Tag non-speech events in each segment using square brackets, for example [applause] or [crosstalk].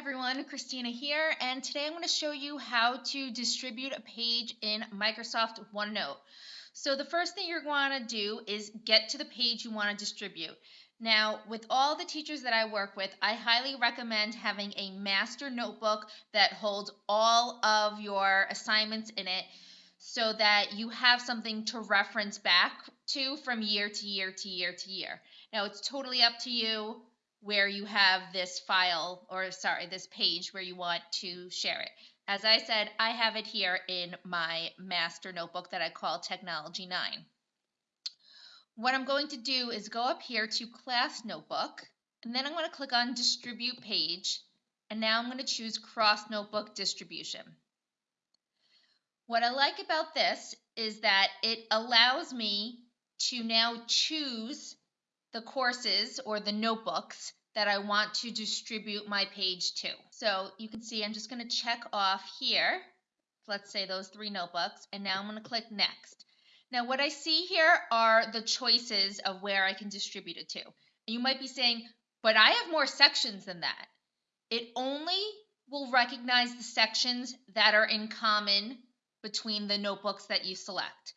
everyone, Christina here, and today I'm going to show you how to distribute a page in Microsoft OneNote. So the first thing you're going to do is get to the page you want to distribute. Now, with all the teachers that I work with, I highly recommend having a master notebook that holds all of your assignments in it so that you have something to reference back to from year to year to year to year. Now, it's totally up to you where you have this file or sorry, this page where you want to share it. As I said, I have it here in my master notebook that I call Technology 9. What I'm going to do is go up here to Class Notebook, and then I'm going to click on Distribute Page, and now I'm going to choose Cross Notebook Distribution. What I like about this is that it allows me to now choose the courses or the notebooks that I want to distribute my page to. So you can see I'm just going to check off here, let's say those three notebooks, and now I'm going to click Next. Now what I see here are the choices of where I can distribute it to. You might be saying, but I have more sections than that. It only will recognize the sections that are in common between the notebooks that you select.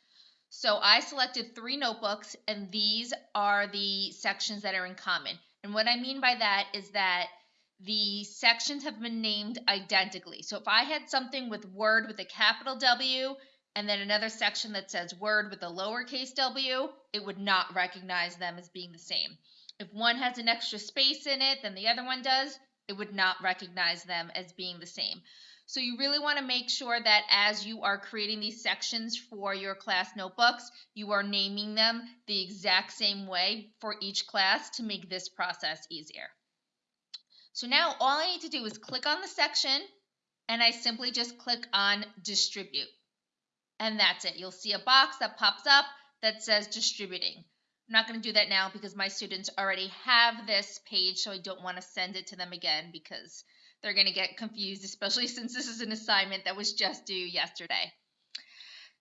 So I selected three notebooks, and these are the sections that are in common. And what I mean by that is that the sections have been named identically. So if I had something with Word with a capital W and then another section that says Word with a lowercase w, it would not recognize them as being the same. If one has an extra space in it than the other one does, it would not recognize them as being the same. So you really want to make sure that as you are creating these sections for your class notebooks, you are naming them the exact same way for each class to make this process easier. So now all I need to do is click on the section and I simply just click on distribute. And that's it. You'll see a box that pops up that says distributing. I'm not going to do that now because my students already have this page, so I don't want to send it to them again because they're going to get confused, [laughs] especially since this is an assignment that was just due yesterday.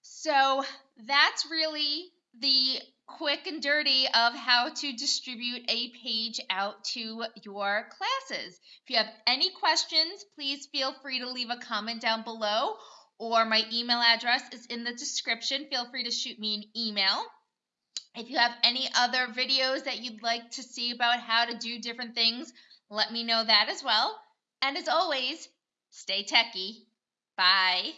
So that's really the quick and dirty of how to distribute a page out to your classes. If you have any questions, please feel free to leave a comment down below or my email address is in the description. Feel free to shoot me an email. If you have any other videos that you'd like to see about how to do different things, let me know that as well. And as always, stay techy. Bye.